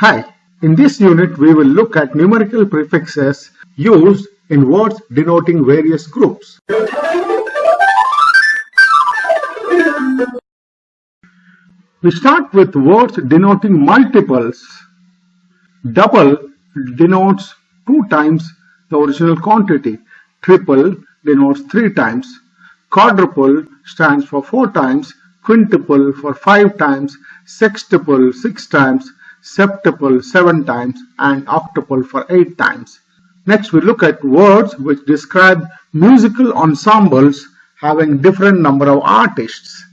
Hi, in this unit we will look at numerical prefixes used in words denoting various groups. We start with words denoting multiples. Double denotes two times the original quantity. Triple denotes three times. Quadruple stands for four times. Quintuple for five times. Sextuple six times. Septuple seven times. And octuple for eight times. Next we look at words which describe musical ensembles having different number of artists.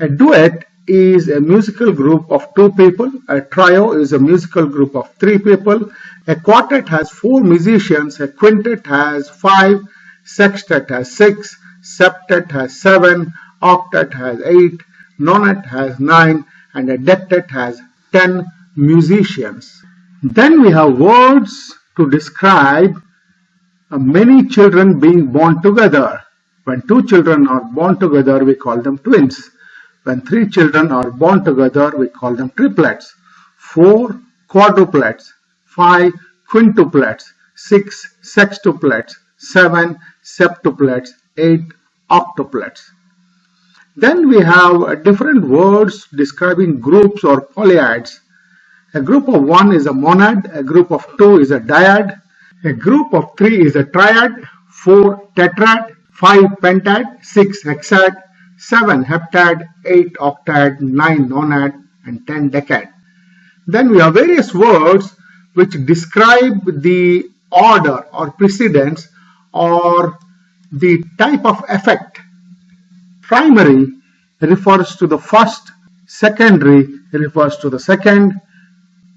A duet is a musical group of two people. A trio is a musical group of three people. A quartet has four musicians. A quintet has five. Sextet has six. Septet has seven. Octet has eight. Nonet has nine. And a dectet has ten musicians. Then we have words to describe uh, many children being born together. When two children are born together, we call them twins. When three children are born together, we call them triplets. Four quadruplets, five quintuplets, six sextuplets, seven septuplets, eight octuplets. Then we have uh, different words describing groups or polyads. A group of one is a monad, a group of two is a dyad, a group of three is a triad, four tetrad, five pentad, six hexad, 7 heptad, 8 octad, 9 nonad, and 10 decad. Then we have various words which describe the order or precedence or the type of effect. Primary refers to the first, secondary refers to the second,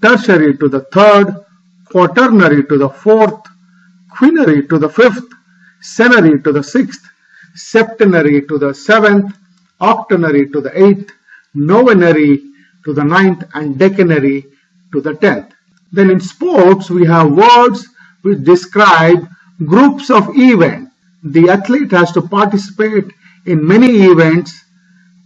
tertiary to the third, quaternary to the fourth, quinary to the fifth, senary to the sixth, septenary to the seventh, octonary to the eighth, novenary to the ninth, and decanary to the tenth. Then in sports, we have words which describe groups of events. The athlete has to participate in many events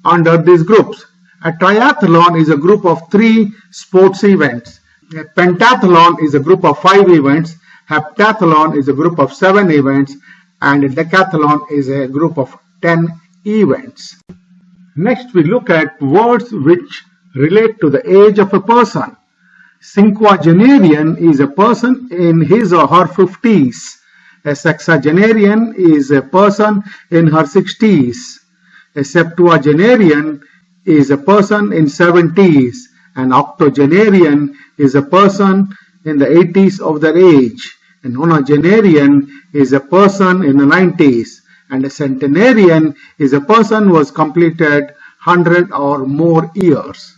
under these groups. A triathlon is a group of three sports events. A pentathlon is a group of five events. Heptathlon is a group of seven events and a decathlon is a group of 10 events. Next we look at words which relate to the age of a person. Cinquagenarian is a person in his or her 50s. A sexagenarian is a person in her 60s. A septuagenarian is a person in 70s. An octogenarian is a person in the 80s of their age. A nonagenarian is a person in the 90s and a centenarian is a person who has completed 100 or more years.